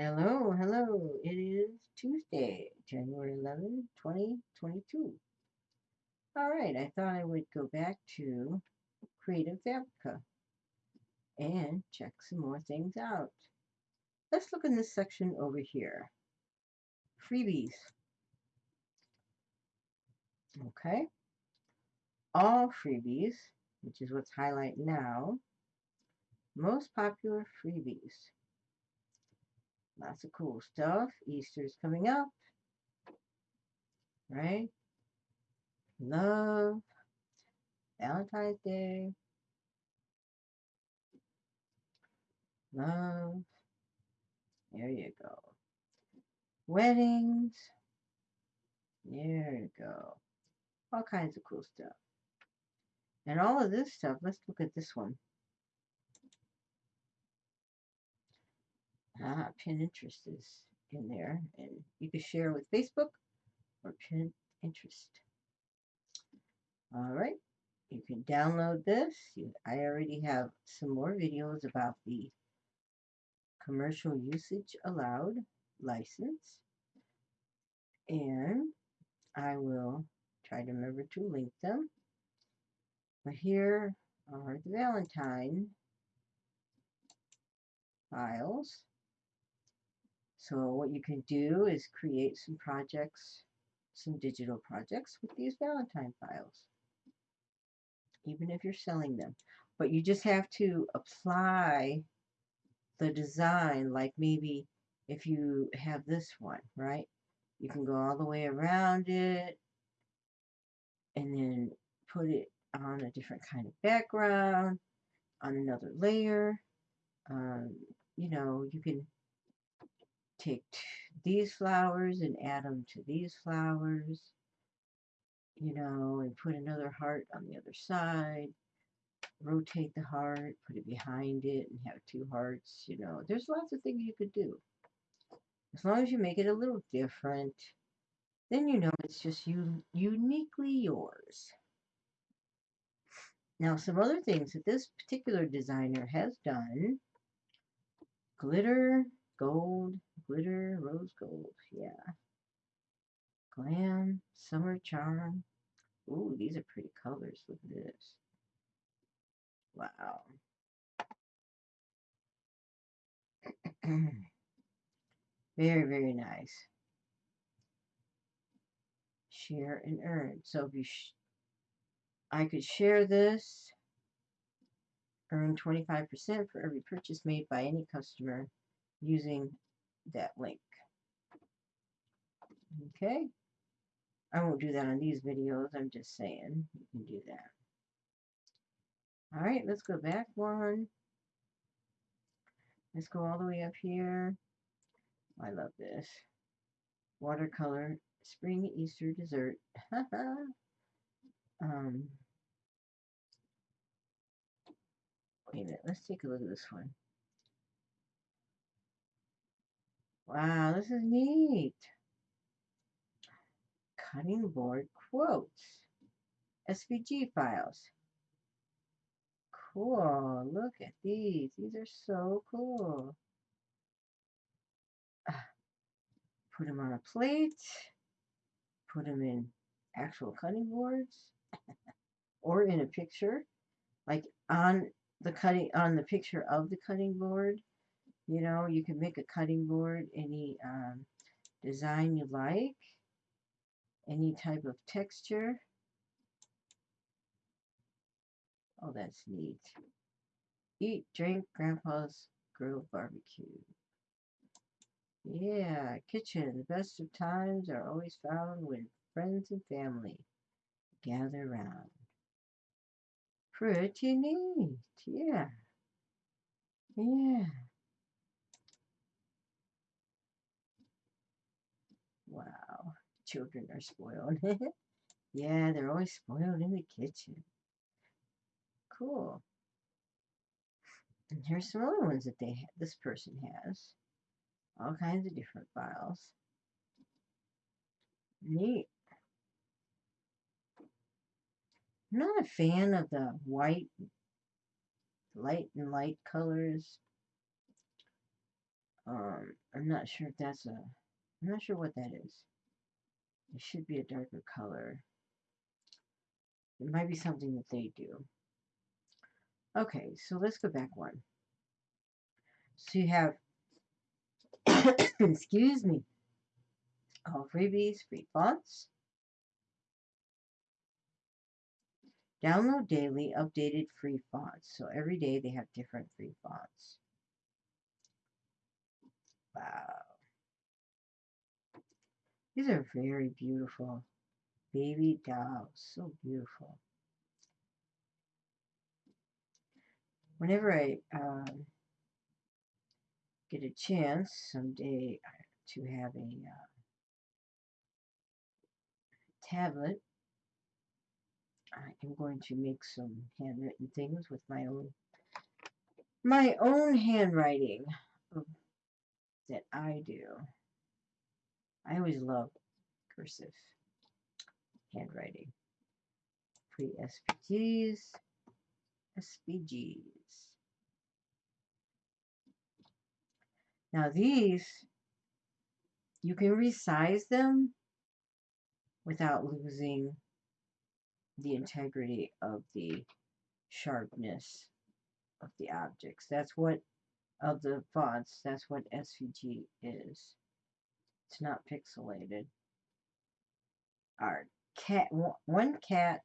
Hello, hello. It is Tuesday, January 11, 2022. All right, I thought I would go back to Creative Fabrica and check some more things out. Let's look in this section over here. Freebies. Okay. All freebies, which is what's highlighted now. Most popular freebies. Lots of cool stuff. Easter's coming up. Right? Love. Valentine's Day. Love. There you go. Weddings. There you go. All kinds of cool stuff. And all of this stuff, let's look at this one. Ah, Pinterest is in there, and you can share with Facebook or Pinterest. All right, you can download this. I already have some more videos about the commercial usage allowed license, and I will try to remember to link them. But here are the Valentine files. So what you can do is create some projects, some digital projects with these Valentine files, even if you're selling them. But you just have to apply the design, like maybe if you have this one, right? You can go all the way around it and then put it on a different kind of background, on another layer. Um, you know, you can take these flowers and add them to these flowers, you know, and put another heart on the other side. Rotate the heart, put it behind it, and have two hearts, you know. There's lots of things you could do. As long as you make it a little different, then you know it's just you uniquely yours. Now, some other things that this particular designer has done glitter, gold, glitter, rose gold, yeah. Glam, summer charm. Ooh, these are pretty colors. Look at this. Wow. very, very nice. Share and earn. So if you, I could share this, earn 25% for every purchase made by any customer using that link. Okay. I won't do that on these videos. I'm just saying you can do that. All right, let's go back one. Let's go all the way up here. I love this. Watercolor spring Easter dessert. um, wait a minute. Let's take a look at this one. Wow, this is neat. Cutting board quotes. SVG files. Cool. Look at these. These are so cool. Ah, put them on a plate. Put them in actual cutting boards. or in a picture. Like on the cutting on the picture of the cutting board you know, you can make a cutting board, any um, design you like, any type of texture. Oh, that's neat. Eat, drink, Grandpa's Grill Barbecue. Yeah, kitchen. The best of times are always found when friends and family gather around. Pretty neat. Yeah. Yeah. Wow, children are spoiled. yeah, they're always spoiled in the kitchen. Cool. And here's some other ones that they this person has. All kinds of different files. Neat. I'm not a fan of the white, light and light colors. Um, I'm not sure if that's a, I'm not sure what that is. It should be a darker color. It might be something that they do. Okay, so let's go back one. So you have, excuse me, all freebies, free fonts. Download daily updated free fonts. So every day they have different free fonts. Wow. These are very beautiful. Baby dolls. So beautiful. Whenever I um, get a chance someday to have a uh, tablet, I am going to make some handwritten things with my own my own handwriting that I do. I always love cursive handwriting. Pre SVGs, SVGs. Now these, you can resize them without losing the integrity of the sharpness of the objects. That's what, of the fonts, that's what SVG is. It's not pixelated. Our cat, one cat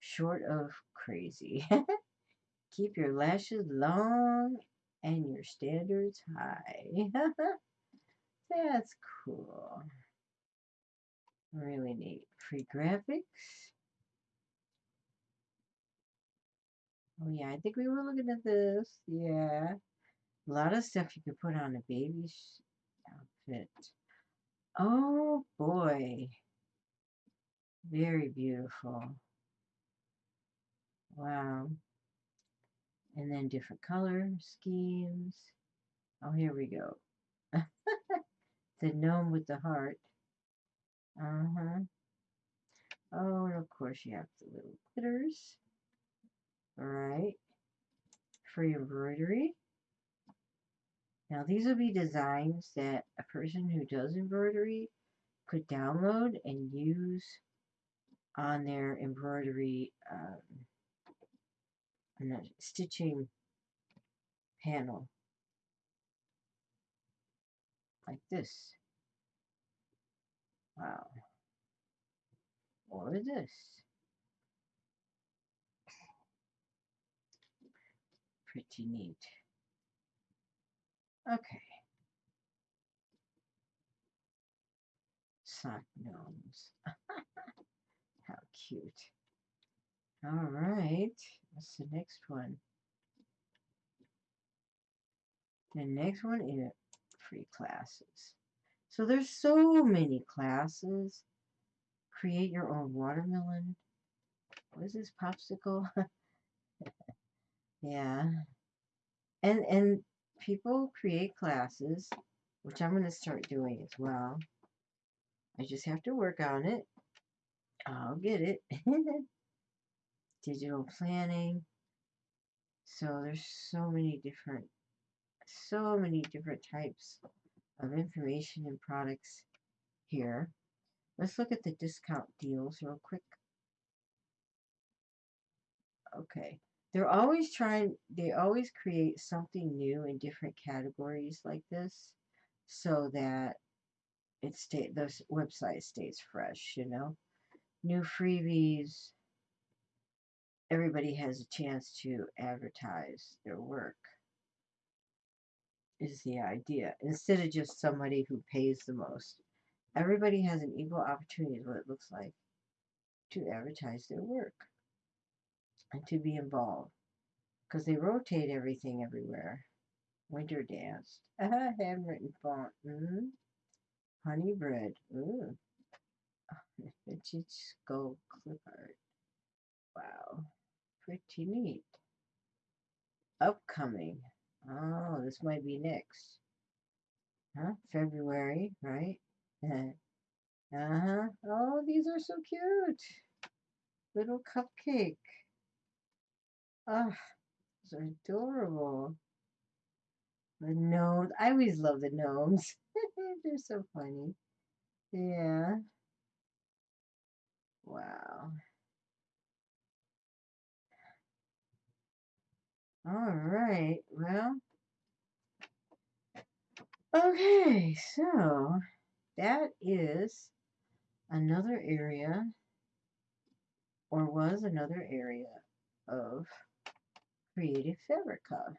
short of crazy. Keep your lashes long and your standards high. That's cool. Really neat. Free graphics. Oh yeah, I think we were looking at this. Yeah. A lot of stuff you could put on a baby's outfit. Oh boy. Very beautiful. Wow. And then different color schemes. Oh, here we go. the gnome with the heart. Uh-huh. Oh, and of course you have the little glitters. Alright. Free embroidery. Now these will be designs that a person who does embroidery could download and use on their embroidery um, stitching panel like this. Wow. Or this. Pretty neat. Okay. Sock gnomes. How cute. All right. What's the next one? The next one is free classes. So there's so many classes. Create your own watermelon. What is this popsicle? yeah. And and people create classes, which I'm going to start doing as well. I just have to work on it. I'll get it. Digital planning. So there's so many different, so many different types of information and products here. Let's look at the discount deals real quick. Okay. They're always trying, they always create something new in different categories like this so that it stay, the website stays fresh, you know. New freebies. Everybody has a chance to advertise their work is the idea. Instead of just somebody who pays the most. Everybody has an equal opportunity, is what it looks like, to advertise their work and to be involved. Because they rotate everything everywhere. Winter dance. Ah, handwritten font. Mm-hmm. Honey bread. Ooh. Vintage skull clip art. Wow. Pretty neat. Upcoming. Oh, this might be next. Huh? February, right? uh-huh. Oh, these are so cute. Little cupcake. Oh, they're adorable. The gnomes. I always love the gnomes. They're so funny. Yeah. Wow. All right. Well. Okay. So that is another area or was another area of Creative Fabrica.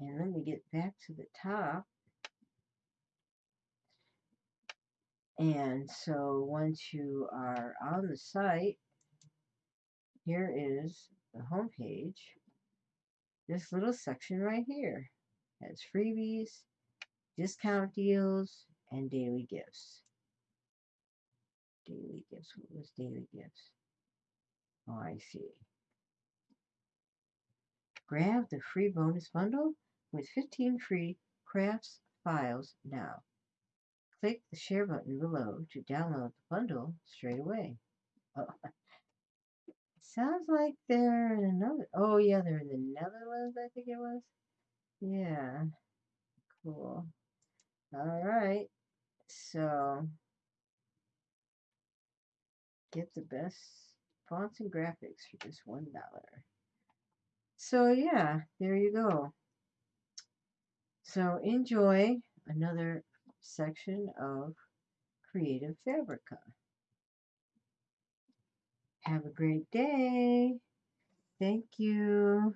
And let me get back to the top. And so once you are on the site, here is the home page. This little section right here has freebies, discount deals, and daily gifts. Daily gifts. What was daily gifts? Oh, I see. Grab the free bonus bundle with 15 free crafts files now. Click the share button below to download the bundle straight away. Oh. Sounds like they're in another. Oh, yeah, they're in the Netherlands, I think it was. Yeah. Cool. All right. So, get the best fonts and graphics for just $1. So, yeah, there you go. So, enjoy another section of Creative Fabrica. Have a great day. Thank you.